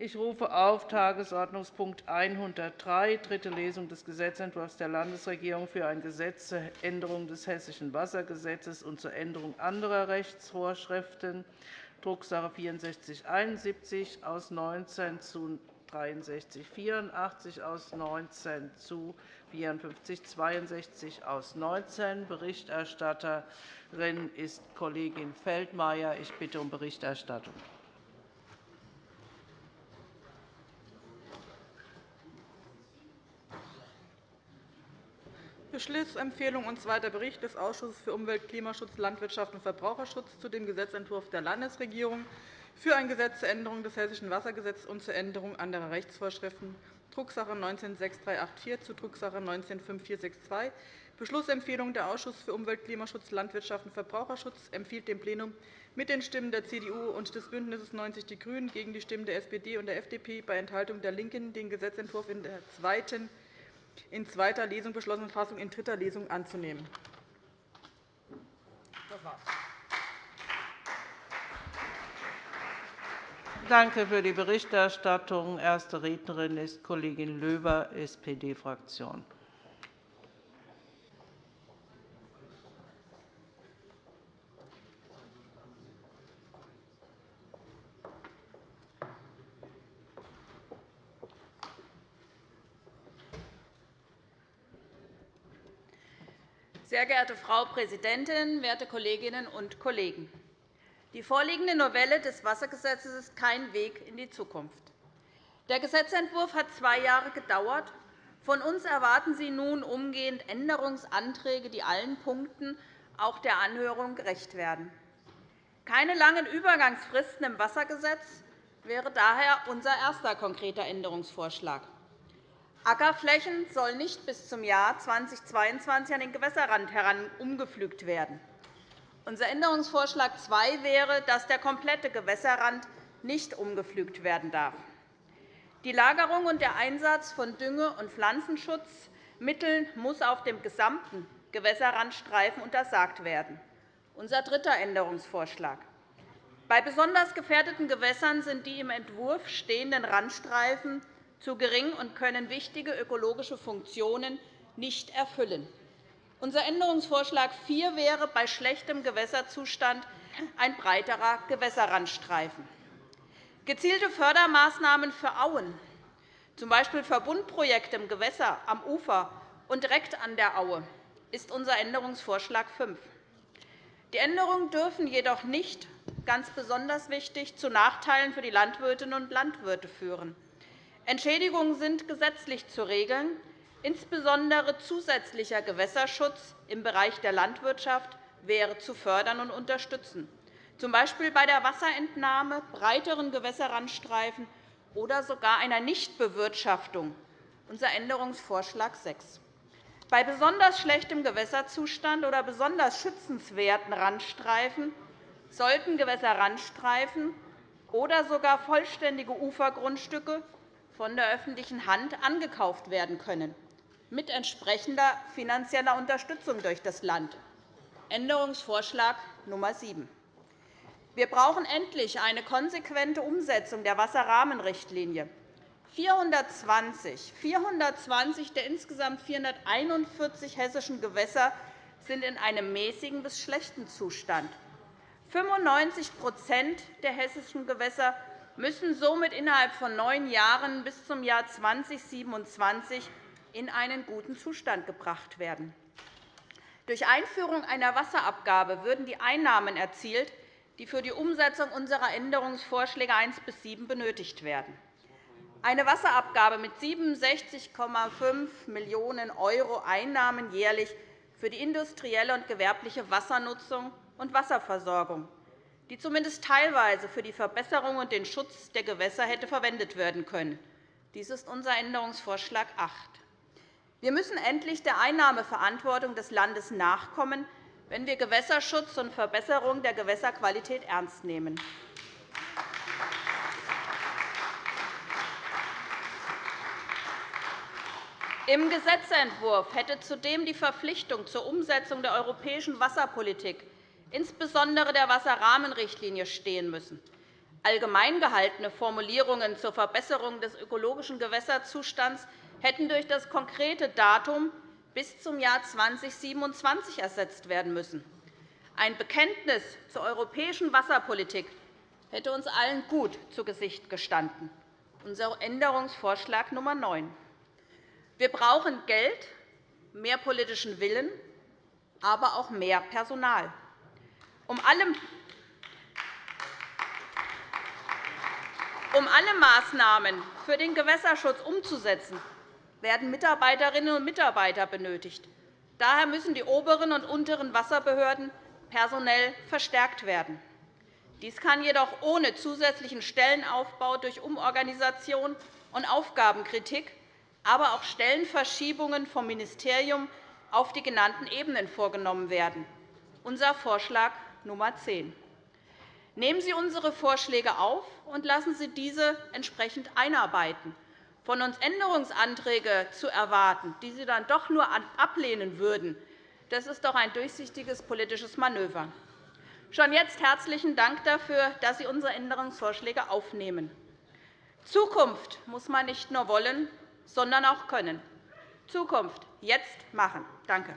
Ich rufe auf Tagesordnungspunkt 103, dritte Lesung des Gesetzentwurfs der Landesregierung für ein Gesetz zur Änderung des Hessischen Wassergesetzes und zur Änderung anderer Rechtsvorschriften, Drucksache 6471 aus 19 zu 6384 aus 19 zu 5462 aus 19. Berichterstatterin ist Kollegin Feldmayer. Ich bitte um Berichterstattung. Beschlussempfehlung und zweiter Bericht des Ausschusses für Umwelt, Klimaschutz, Landwirtschaft und Verbraucherschutz zu dem Gesetzentwurf der Landesregierung für ein Gesetz zur Änderung des Hessischen Wassergesetzes und zur Änderung anderer Rechtsvorschriften, Drucksache 19-6384 zu Drucksache 19-5462. Beschlussempfehlung Der Ausschuss für Umwelt, Klimaschutz, Landwirtschaft und Verbraucherschutz empfiehlt dem Plenum mit den Stimmen der CDU und des BÜNDNisses 90 die GRÜNEN gegen die Stimmen der SPD und der FDP bei Enthaltung der LINKEN den Gesetzentwurf in der zweiten in zweiter Lesung beschlossenen Fassung in dritter Lesung anzunehmen. Das war's. Danke für die Berichterstattung. Erste Rednerin ist Kollegin Löber, SPD-Fraktion. Sehr geehrte Frau Präsidentin, werte Kolleginnen und Kollegen! Die vorliegende Novelle des Wassergesetzes ist kein Weg in die Zukunft. Der Gesetzentwurf hat zwei Jahre gedauert. Von uns erwarten Sie nun umgehend Änderungsanträge, die allen Punkten auch der Anhörung gerecht werden. Keine langen Übergangsfristen im Wassergesetz wäre daher unser erster konkreter Änderungsvorschlag. Ackerflächen sollen nicht bis zum Jahr 2022 an den Gewässerrand heran umgepflügt werden. Unser Änderungsvorschlag 2 wäre, dass der komplette Gewässerrand nicht umgepflügt werden darf. Die Lagerung und der Einsatz von Dünge- und Pflanzenschutzmitteln muss auf dem gesamten Gewässerrandstreifen untersagt werden. Unser dritter Änderungsvorschlag. Bei besonders gefährdeten Gewässern sind die im Entwurf stehenden Randstreifen zu gering und können wichtige ökologische Funktionen nicht erfüllen. Unser Änderungsvorschlag 4 wäre bei schlechtem Gewässerzustand ein breiterer Gewässerrandstreifen. Gezielte Fördermaßnahmen für Auen, z. B. Verbundprojekte im Gewässer, am Ufer und direkt an der Aue, ist unser Änderungsvorschlag 5. Die Änderungen dürfen jedoch nicht, ganz besonders wichtig, zu Nachteilen für die Landwirtinnen und Landwirte führen. Entschädigungen sind gesetzlich zu regeln. Insbesondere zusätzlicher Gewässerschutz im Bereich der Landwirtschaft wäre zu fördern und unterstützen, z. B. bei der Wasserentnahme, breiteren Gewässerrandstreifen oder sogar einer Nichtbewirtschaftung, unser Änderungsvorschlag 6. Bei besonders schlechtem Gewässerzustand oder besonders schützenswerten Randstreifen sollten Gewässerrandstreifen oder sogar vollständige Ufergrundstücke von der öffentlichen Hand angekauft werden können, mit entsprechender finanzieller Unterstützung durch das Land. Änderungsvorschlag Nummer 7. Wir brauchen endlich eine konsequente Umsetzung der Wasserrahmenrichtlinie. 420, 420 der insgesamt 441 hessischen Gewässer sind in einem mäßigen bis schlechten Zustand. 95% der hessischen Gewässer müssen somit innerhalb von neun Jahren bis zum Jahr 2027 in einen guten Zustand gebracht werden. Durch Einführung einer Wasserabgabe würden die Einnahmen erzielt, die für die Umsetzung unserer Änderungsvorschläge 1 bis 7 benötigt werden. Eine Wasserabgabe mit 67,5 Millionen € Einnahmen jährlich für die industrielle und gewerbliche Wassernutzung und Wasserversorgung die zumindest teilweise für die Verbesserung und den Schutz der Gewässer hätte verwendet werden können. Dies ist unser Änderungsvorschlag 8. Wir müssen endlich der Einnahmeverantwortung des Landes nachkommen, wenn wir Gewässerschutz und Verbesserung der Gewässerqualität ernst nehmen. Im Gesetzentwurf hätte zudem die Verpflichtung zur Umsetzung der europäischen Wasserpolitik insbesondere der Wasserrahmenrichtlinie, stehen müssen. allgemein gehaltene Formulierungen zur Verbesserung des ökologischen Gewässerzustands hätten durch das konkrete Datum bis zum Jahr 2027 ersetzt werden müssen. Ein Bekenntnis zur europäischen Wasserpolitik hätte uns allen gut zu Gesicht gestanden. Unser Änderungsvorschlag Nummer 9. Wir brauchen Geld, mehr politischen Willen, aber auch mehr Personal. Um alle Maßnahmen für den Gewässerschutz umzusetzen, werden Mitarbeiterinnen und Mitarbeiter benötigt. Daher müssen die oberen und unteren Wasserbehörden personell verstärkt werden. Dies kann jedoch ohne zusätzlichen Stellenaufbau durch Umorganisation und Aufgabenkritik, aber auch Stellenverschiebungen vom Ministerium auf die genannten Ebenen vorgenommen werden. Unser Vorschlag Nummer 10. Nehmen Sie unsere Vorschläge auf und lassen Sie diese entsprechend einarbeiten. Von uns Änderungsanträge zu erwarten, die Sie dann doch nur ablehnen würden, das ist doch ein durchsichtiges politisches Manöver. Schon jetzt herzlichen Dank dafür, dass Sie unsere Änderungsvorschläge aufnehmen. Zukunft muss man nicht nur wollen, sondern auch können. Zukunft jetzt machen. Danke.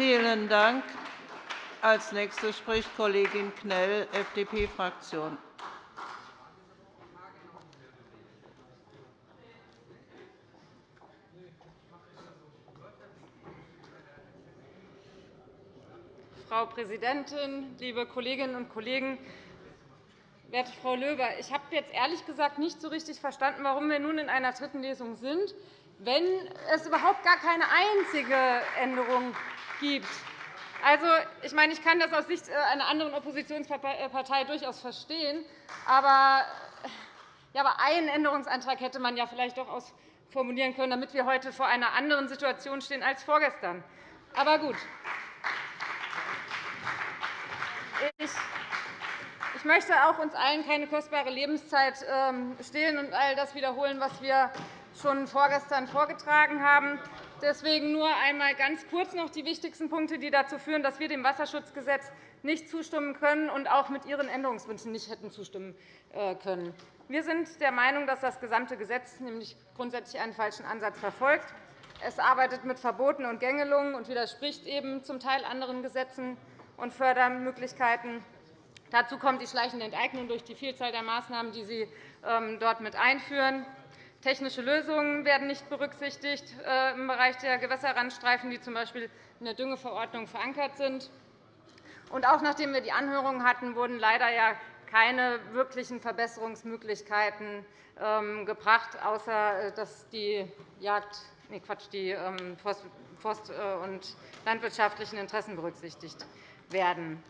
Vielen Dank. Als Nächste spricht Kollegin Knell, FDP-Fraktion. Frau Präsidentin, liebe Kolleginnen und Kollegen! Werte Frau Löber, ich habe jetzt ehrlich gesagt nicht so richtig verstanden, warum wir nun in einer dritten Lesung sind, wenn es überhaupt gar keine einzige Änderung gibt. Also, ich, meine, ich kann das aus Sicht äh, einer anderen Oppositionspartei durchaus verstehen. Aber, ja, aber einen Änderungsantrag hätte man ja vielleicht doch ausformulieren können, damit wir heute vor einer anderen Situation stehen als vorgestern. Aber gut. Ich möchte auch uns allen keine kostbare Lebenszeit ähm, stehlen und all das wiederholen, was wir schon vorgestern vorgetragen haben. Deswegen nur einmal ganz kurz noch die wichtigsten Punkte, die dazu führen, dass wir dem Wasserschutzgesetz nicht zustimmen können und auch mit Ihren Änderungswünschen nicht hätten zustimmen äh, können. Wir sind der Meinung, dass das gesamte Gesetz nämlich grundsätzlich einen falschen Ansatz verfolgt. Es arbeitet mit Verboten und Gängelungen und widerspricht eben zum Teil anderen Gesetzen und Fördermöglichkeiten. Dazu kommt die schleichende Enteignung durch die Vielzahl der Maßnahmen, die Sie ähm, dort mit einführen. Technische Lösungen werden nicht berücksichtigt äh, im Bereich der Gewässerrandstreifen, die z. B. in der Düngeverordnung verankert sind. Und auch nachdem wir die Anhörungen hatten, wurden leider keine wirklichen Verbesserungsmöglichkeiten ähm, gebracht, außer äh, dass die Jagd, nee, Quatsch, die ähm, Forst- äh, und landwirtschaftlichen Interessen berücksichtigt werden.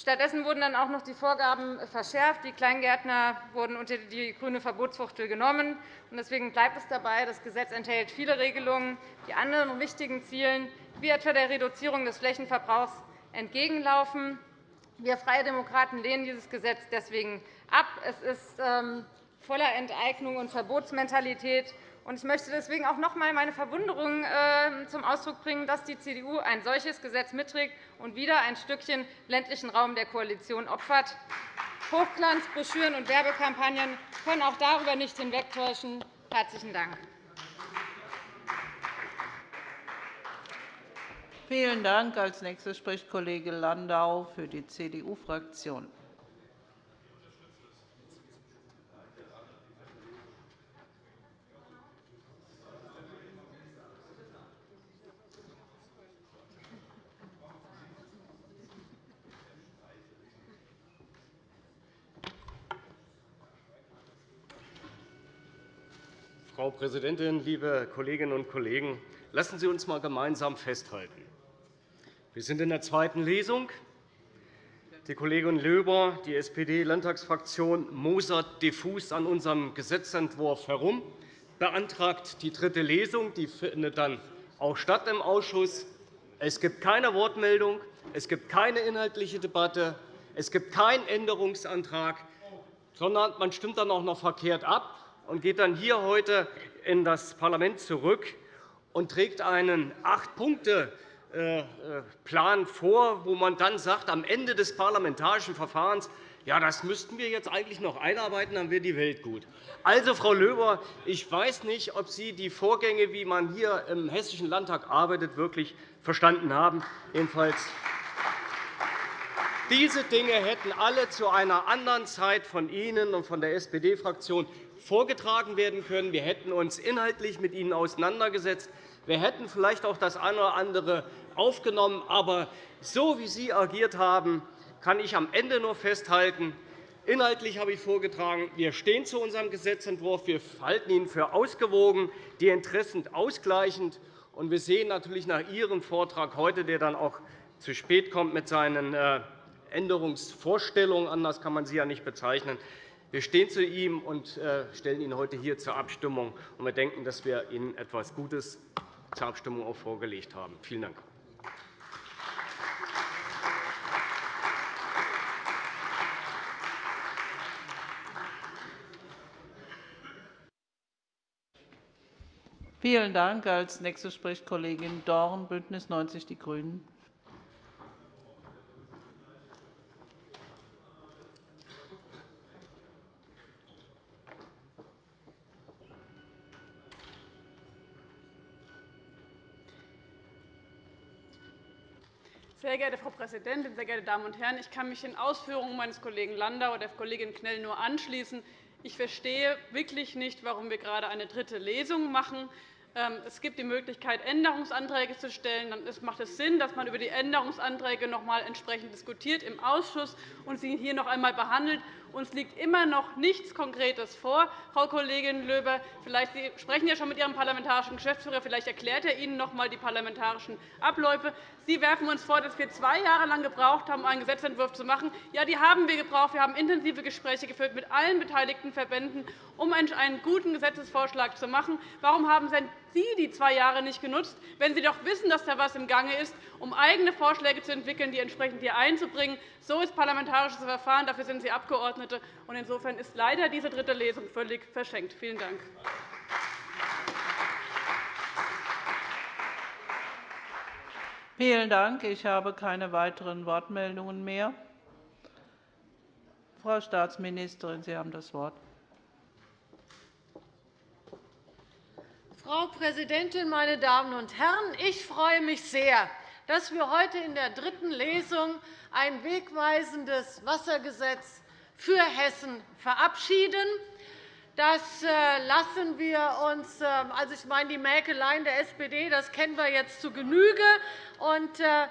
Stattdessen wurden dann auch noch die Vorgaben verschärft. Die Kleingärtner wurden unter die grüne Verbotsfuchtel genommen. Deswegen bleibt es dabei, das Gesetz enthält viele Regelungen, die anderen wichtigen Zielen, wie etwa der Reduzierung des Flächenverbrauchs, entgegenlaufen. Wir Freie Demokraten lehnen dieses Gesetz deswegen ab. Es ist ähm, voller Enteignung und Verbotsmentalität. Ich möchte deswegen auch noch einmal meine Verwunderung ähm, zum Ausdruck bringen, dass die CDU ein solches Gesetz mitträgt und wieder ein Stückchen ländlichen Raum der Koalition opfert. Hochglanzbroschüren und Werbekampagnen können auch darüber nicht hinwegtäuschen. – Herzlichen Dank. Vielen Dank. Als Nächster spricht Kollege Landau für die CDU-Fraktion. Frau Präsidentin, liebe Kolleginnen und Kollegen! Lassen Sie uns einmal gemeinsam festhalten. Wir sind in der zweiten Lesung. Die Kollegin Löber, die SPD-Landtagsfraktion, mosert diffus an unserem Gesetzentwurf herum, beantragt die dritte Lesung. Die findet dann auch statt im Ausschuss. Es gibt keine Wortmeldung, es gibt keine inhaltliche Debatte, es gibt keinen Änderungsantrag, sondern man stimmt dann auch noch verkehrt ab und geht dann hier heute in das Parlament zurück und trägt einen Acht-Punkte-Plan vor, wo man dann sagt, am Ende des parlamentarischen Verfahrens ja, das müssten wir jetzt eigentlich noch einarbeiten, dann wäre die Welt gut. Also, Frau Löber, ich weiß nicht, ob Sie die Vorgänge, wie man hier im Hessischen Landtag arbeitet, wirklich verstanden haben. Jedenfalls diese Dinge hätten alle zu einer anderen Zeit von Ihnen und von der SPD-Fraktion vorgetragen werden können. Wir hätten uns inhaltlich mit Ihnen auseinandergesetzt. Wir hätten vielleicht auch das eine oder andere aufgenommen. Aber so, wie Sie agiert haben, kann ich am Ende nur festhalten, Inhaltlich habe ich vorgetragen, wir stehen zu unserem Gesetzentwurf. Wir halten ihn für ausgewogen, die Interessen ausgleichend. Und wir sehen natürlich nach Ihrem Vortrag heute, der dann auch zu spät kommt mit seinen äh, Änderungsvorstellungen, anders kann man sie ja nicht bezeichnen, wir stehen zu ihm und äh, stellen ihn heute hier zur Abstimmung. Wir denken, dass wir Ihnen etwas Gutes zur Abstimmung auch vorgelegt haben. Vielen Dank. Vielen Dank. Als nächste spricht Kollegin Dorn, BÜNDNIS 90 die GRÜNEN. Sehr geehrte Frau Präsidentin, sehr geehrte Damen und Herren! Ich kann mich den Ausführungen meines Kollegen Landau und der Kollegin Knell nur anschließen. Ich verstehe wirklich nicht, warum wir gerade eine dritte Lesung machen. Ähm, es gibt die Möglichkeit, Änderungsanträge zu stellen. Dann macht es Sinn, dass man über die Änderungsanträge noch einmal entsprechend diskutiert im Ausschuss und sie hier noch einmal behandelt. Uns liegt immer noch nichts Konkretes vor. Frau Kollegin Löber, vielleicht Sie sprechen ja schon mit Ihrem parlamentarischen Geschäftsführer. Vielleicht erklärt er Ihnen noch einmal die parlamentarischen Abläufe. Sie werfen uns vor, dass wir zwei Jahre lang gebraucht haben, um einen Gesetzentwurf zu machen. Ja, die haben wir gebraucht. Wir haben intensive Gespräche geführt mit allen beteiligten Verbänden, um einen guten Gesetzesvorschlag zu machen. Warum haben Sie die zwei Jahre nicht genutzt, wenn Sie doch wissen, dass da etwas im Gange ist, um eigene Vorschläge zu entwickeln, die entsprechend hier einzubringen? So ist parlamentarisches Verfahren. Dafür sind Sie Abgeordnete. Insofern ist leider diese dritte Lesung völlig verschenkt. Vielen Dank. Vielen Dank. Ich habe keine weiteren Wortmeldungen mehr. Frau Staatsministerin, Sie haben das Wort. Frau Präsidentin, meine Damen und Herren! Ich freue mich sehr, dass wir heute in der dritten Lesung ein wegweisendes Wassergesetz für Hessen verabschieden. Das äh, lassen wir uns, ähm, also ich meine, die Mäkeleien der SPD, das kennen wir jetzt zu Genüge. Und äh,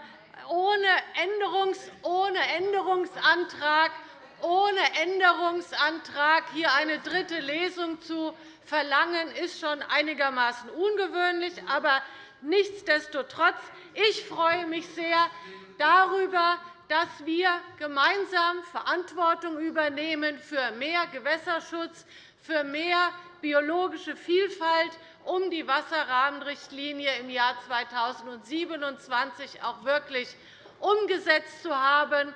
ohne, Änderungs-, ohne Änderungsantrag ohne Änderungsantrag hier eine dritte Lesung zu verlangen, ist schon einigermaßen ungewöhnlich. Aber nichtsdestotrotz, ich freue mich sehr darüber, dass wir gemeinsam Verantwortung übernehmen für mehr Gewässerschutz, für mehr biologische Vielfalt, um die Wasserrahmenrichtlinie im Jahr 2027 auch wirklich umgesetzt zu haben.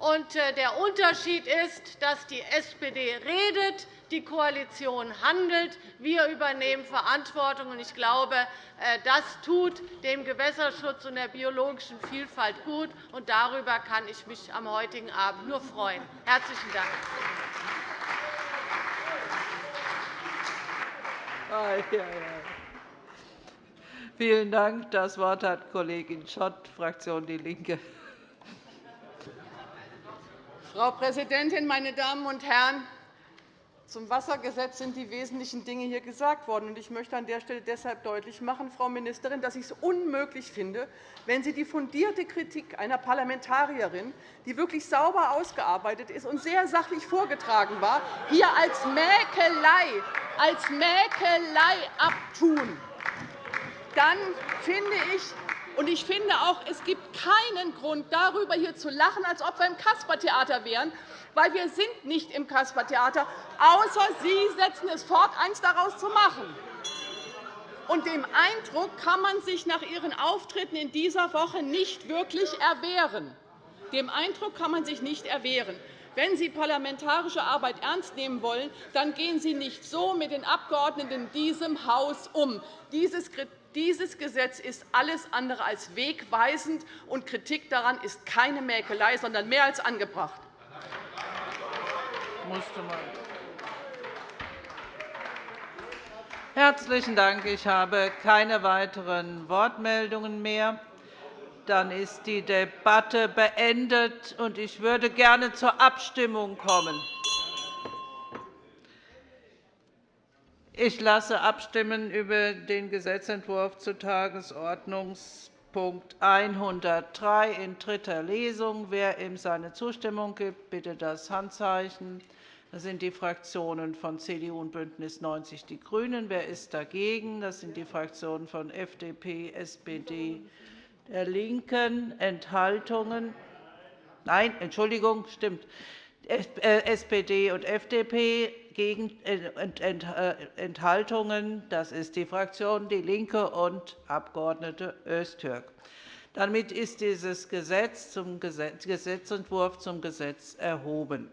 Äh, der Unterschied ist, dass die SPD redet, die Koalition handelt. Wir übernehmen Verantwortung. Ich glaube, äh, das tut dem Gewässerschutz und der biologischen Vielfalt gut. Und darüber kann ich mich am heutigen Abend nur freuen. – Herzlichen Dank. Vielen Dank. Das Wort hat Kollegin Schott, Fraktion DIE LINKE. Frau Präsidentin, meine Damen und Herren! Zum Wassergesetz sind die wesentlichen Dinge hier gesagt worden. Ich möchte an der Stelle deshalb deutlich machen, Frau Ministerin, dass ich es unmöglich finde, wenn Sie die fundierte Kritik einer Parlamentarierin, die wirklich sauber ausgearbeitet ist und sehr sachlich vorgetragen war, hier als Mäkelei, als Mäkelei abtun. Dann finde ich, und ich finde auch, es gibt keinen Grund, darüber hier zu lachen, als ob wir im Kaspertheater wären, weil wir sind nicht im Kaspertheater, außer Sie setzen es fort, eins daraus zu machen. Und dem Eindruck kann man sich nach Ihren Auftritten in dieser Woche nicht wirklich erwehren. Dem Eindruck kann man sich nicht erwehren. Wenn Sie parlamentarische Arbeit ernst nehmen wollen, dann gehen Sie nicht so mit den Abgeordneten in diesem Haus um. Dieses Gesetz ist alles andere als wegweisend, und Kritik daran ist keine Mäkelei, sondern mehr als angebracht. Herzlichen Dank. Ich habe keine weiteren Wortmeldungen mehr. Dann ist die Debatte beendet, und ich würde gerne zur Abstimmung kommen. Ich lasse abstimmen über den Gesetzentwurf zu Tagesordnungspunkt 103 in dritter Lesung. Wer ihm seine Zustimmung gibt, bitte das Handzeichen. Das sind die Fraktionen von CDU und BÜNDNIS 90 die GRÜNEN. Wer ist dagegen? Das sind die Fraktionen von FDP, SPD, der LINKEN. Enthaltungen? Nein, Entschuldigung, stimmt. SPD und FDP Enthaltungen. Das ist die Fraktion DIE LINKE und Abg. Öztürk. Damit ist dieses Gesetz zum Gesetzentwurf zum Gesetz erhoben.